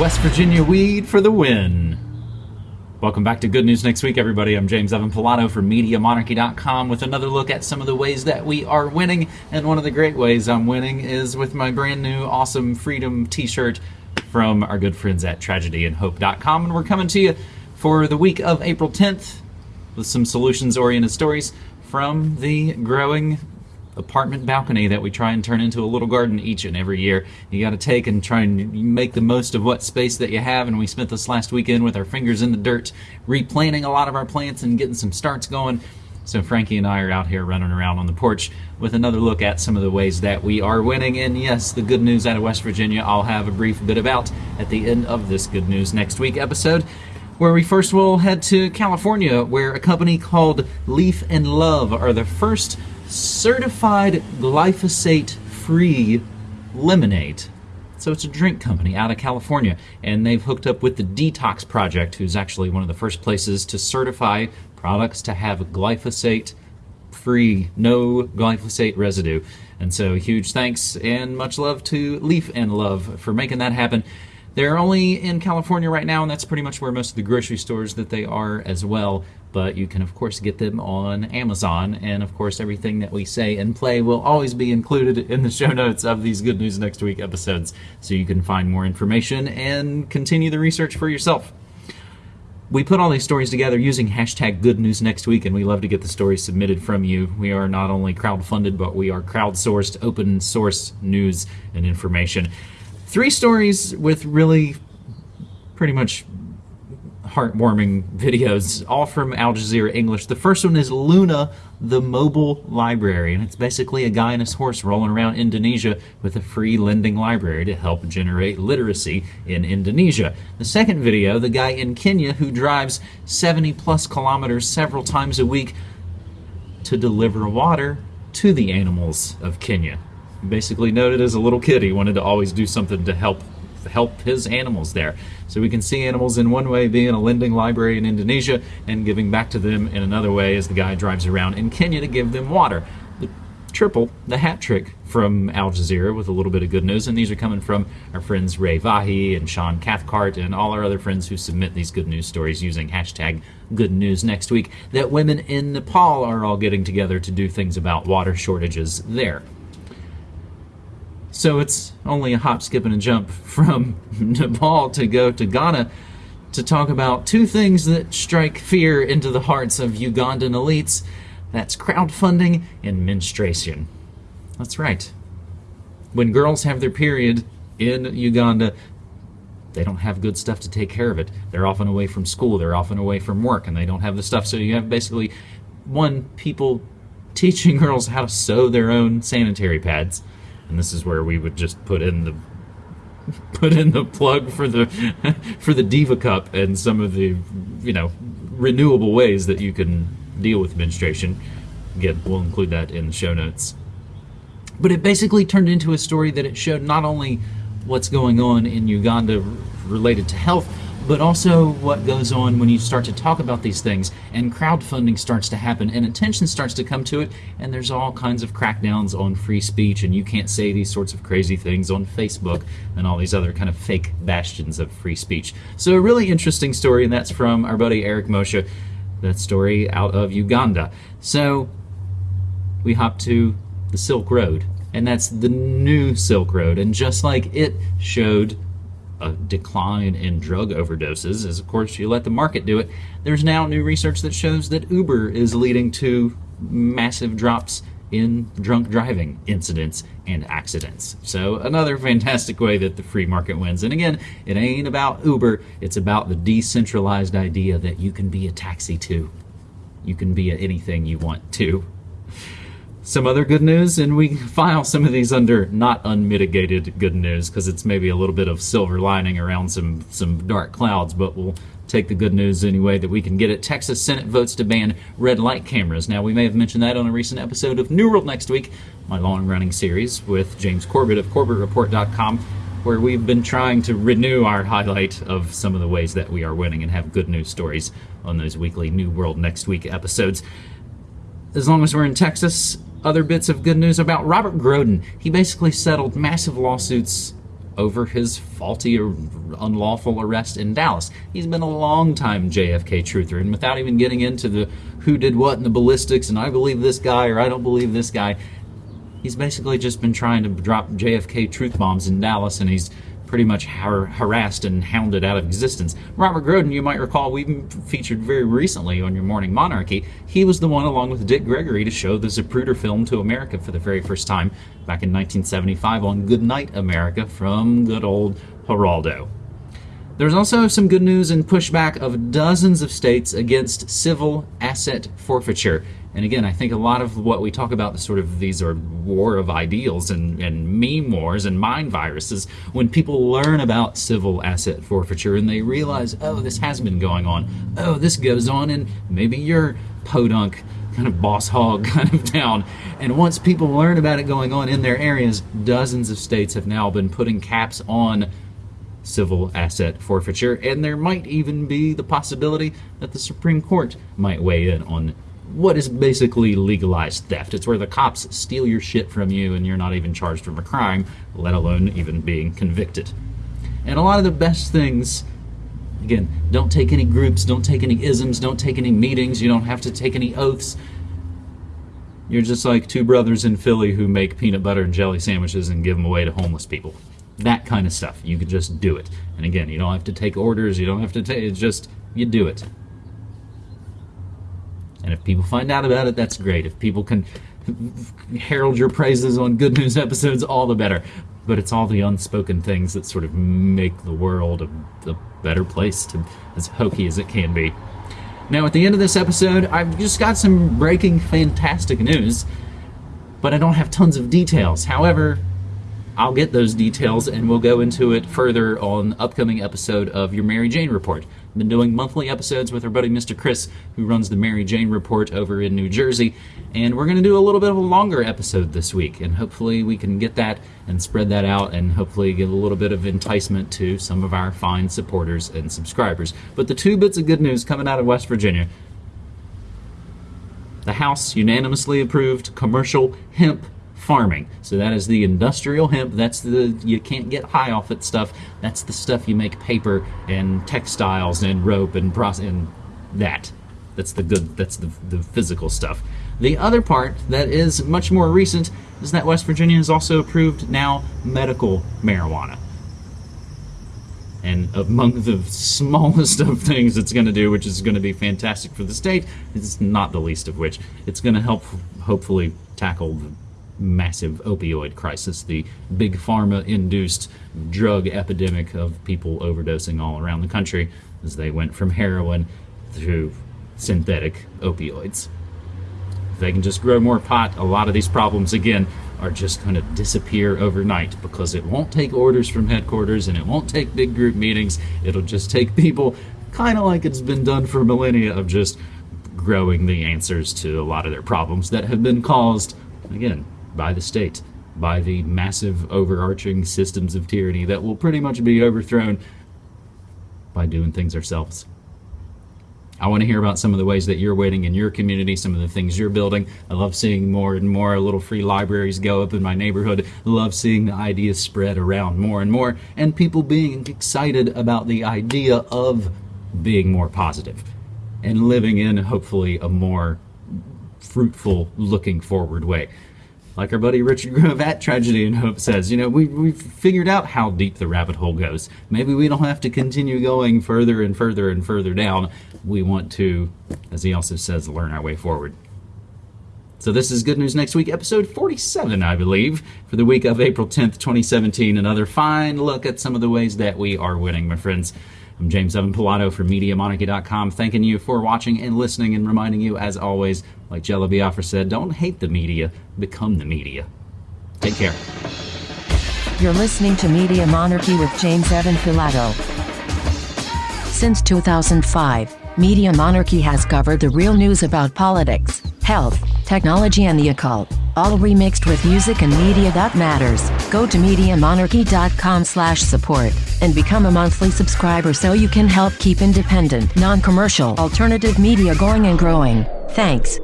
West Virginia weed for the win. Welcome back to Good News Next Week, everybody. I'm James Evan Pilato from MediaMonarchy.com with another look at some of the ways that we are winning. And one of the great ways I'm winning is with my brand new awesome Freedom t shirt from our good friends at TragedyAndHope.com. And we're coming to you for the week of April 10th with some solutions oriented stories from the growing apartment balcony that we try and turn into a little garden each and every year. You got to take and try and make the most of what space that you have. And we spent this last weekend with our fingers in the dirt, replanting a lot of our plants and getting some starts going. So Frankie and I are out here running around on the porch with another look at some of the ways that we are winning. And yes, the good news out of West Virginia, I'll have a brief bit about at the end of this Good News Next Week episode where we first will head to California, where a company called Leaf and Love are the first certified glyphosate free lemonade. So it's a drink company out of California, and they've hooked up with the Detox Project, who's actually one of the first places to certify products to have glyphosate free, no glyphosate residue. And so, huge thanks and much love to Leaf and Love for making that happen. They're only in California right now, and that's pretty much where most of the grocery stores that they are as well. But you can, of course, get them on Amazon. And, of course, everything that we say and play will always be included in the show notes of these Good News Next Week episodes. So you can find more information and continue the research for yourself. We put all these stories together using hashtag Good News Next Week, and we love to get the stories submitted from you. We are not only crowd-funded, but we are crowdsourced, open source news and information. Three stories with really pretty much heartwarming videos, all from Al Jazeera English. The first one is Luna, the mobile library, and it's basically a guy and his horse rolling around Indonesia with a free lending library to help generate literacy in Indonesia. The second video, the guy in Kenya who drives 70 plus kilometers several times a week to deliver water to the animals of Kenya basically noted as a little kid he wanted to always do something to help help his animals there. So we can see animals in one way being a lending library in Indonesia and giving back to them in another way as the guy drives around in Kenya to give them water. The triple, the hat trick from Al Jazeera with a little bit of good news, and these are coming from our friends Ray Vahi and Sean Cathcart and all our other friends who submit these good news stories using hashtag good news next week that women in Nepal are all getting together to do things about water shortages there. So it's only a hop, skip, and a jump from Nepal to go to Ghana to talk about two things that strike fear into the hearts of Ugandan elites. That's crowdfunding and menstruation. That's right. When girls have their period in Uganda, they don't have good stuff to take care of it. They're often away from school, they're often away from work, and they don't have the stuff. So you have basically one people teaching girls how to sew their own sanitary pads and this is where we would just put in the put in the plug for the for the Diva Cup and some of the you know renewable ways that you can deal with menstruation. Again, we'll include that in the show notes. But it basically turned into a story that it showed not only what's going on in Uganda related to health, but also what goes on when you start to talk about these things and crowdfunding starts to happen and attention starts to come to it and there's all kinds of crackdowns on free speech and you can't say these sorts of crazy things on Facebook and all these other kind of fake bastions of free speech. So a really interesting story and that's from our buddy Eric Moshe, that story out of Uganda. So we hop to the Silk Road and that's the new Silk Road and just like it showed a decline in drug overdoses, is, of course you let the market do it. There's now new research that shows that Uber is leading to massive drops in drunk driving incidents and accidents. So another fantastic way that the free market wins. And again, it ain't about Uber, it's about the decentralized idea that you can be a taxi too. You can be anything you want to some other good news, and we file some of these under not unmitigated good news because it's maybe a little bit of silver lining around some, some dark clouds, but we'll take the good news anyway that we can get it. Texas Senate votes to ban red light cameras. Now, we may have mentioned that on a recent episode of New World Next Week, my long running series with James Corbett of CorbettReport.com, where we've been trying to renew our highlight of some of the ways that we are winning and have good news stories on those weekly New World Next Week episodes. As long as we're in Texas, other bits of good news about Robert Groden. He basically settled massive lawsuits over his faulty or unlawful arrest in Dallas. He's been a long time JFK truther, and without even getting into the who did what and the ballistics and I believe this guy or I don't believe this guy, he's basically just been trying to drop JFK truth bombs in Dallas, and he's pretty much har- harassed and hounded out of existence. Robert Groden, you might recall, we featured very recently on your Morning Monarchy. He was the one, along with Dick Gregory, to show the Zapruder film to America for the very first time back in 1975 on Good Night America from good old Geraldo. There's also some good news and pushback of dozens of states against civil asset forfeiture. And again, I think a lot of what we talk about, sort of these are war of ideals and, and meme wars and mind viruses, when people learn about civil asset forfeiture and they realize, oh, this has been going on. Oh, this goes on in maybe your podunk kind of boss hog kind of town. And once people learn about it going on in their areas, dozens of states have now been putting caps on civil asset forfeiture, and there might even be the possibility that the Supreme Court might weigh in on what is basically legalized theft. It's where the cops steal your shit from you and you're not even charged with a crime, let alone even being convicted. And a lot of the best things, again, don't take any groups, don't take any isms, don't take any meetings, you don't have to take any oaths. You're just like two brothers in Philly who make peanut butter and jelly sandwiches and give them away to homeless people. That kind of stuff. You can just do it. And again, you don't have to take orders, you don't have to take, it's just, you do it. And if people find out about it, that's great. If people can herald your praises on good news episodes, all the better. But it's all the unspoken things that sort of make the world a, a better place, to, as hokey as it can be. Now, at the end of this episode, I've just got some breaking fantastic news, but I don't have tons of details. However, I'll get those details and we'll go into it further on upcoming episode of your Mary Jane Report. Been doing monthly episodes with our buddy Mr. Chris, who runs the Mary Jane Report over in New Jersey, and we're going to do a little bit of a longer episode this week, and hopefully we can get that and spread that out and hopefully give a little bit of enticement to some of our fine supporters and subscribers. But the two bits of good news coming out of West Virginia the House unanimously approved commercial hemp farming. So that is the industrial hemp. That's the you can't get high off it stuff. That's the stuff you make paper and textiles and rope and process and that. That's the good. That's the the physical stuff. The other part that is much more recent is that West Virginia has also approved now medical marijuana. And among the smallest of things it's going to do, which is going to be fantastic for the state, is not the least of which it's going to help hopefully tackle the massive opioid crisis, the big pharma induced drug epidemic of people overdosing all around the country as they went from heroin to synthetic opioids. If they can just grow more pot, a lot of these problems, again, are just going to disappear overnight because it won't take orders from headquarters and it won't take big group meetings. It'll just take people, kind of like it's been done for millennia, of just growing the answers to a lot of their problems that have been caused, again, by the state, by the massive overarching systems of tyranny that will pretty much be overthrown by doing things ourselves. I want to hear about some of the ways that you're waiting in your community, some of the things you're building. I love seeing more and more little free libraries go up in my neighborhood. I love seeing the ideas spread around more and more, and people being excited about the idea of being more positive and living in hopefully a more fruitful, looking forward way like our buddy Richard Grove at Tragedy and Hope says, you know, we, we've figured out how deep the rabbit hole goes. Maybe we don't have to continue going further and further and further down. We want to, as he also says, learn our way forward. So this is Good News Next Week, episode 47, I believe, for the week of April 10th, 2017. Another fine look at some of the ways that we are winning, my friends. I'm James Evan Pilato from MediaMonarchy.com, thanking you for watching and listening and reminding you, as always, like Jello Biafra said, don't hate the media, become the media. Take care. You're listening to Media Monarchy with James Evan Pilato. Since 2005, Media Monarchy has covered the real news about politics, health, technology and the occult, all remixed with music and media that matters. Go to MediaMonarchy.com slash support and become a monthly subscriber so you can help keep independent, non-commercial, alternative media going and growing. Thanks.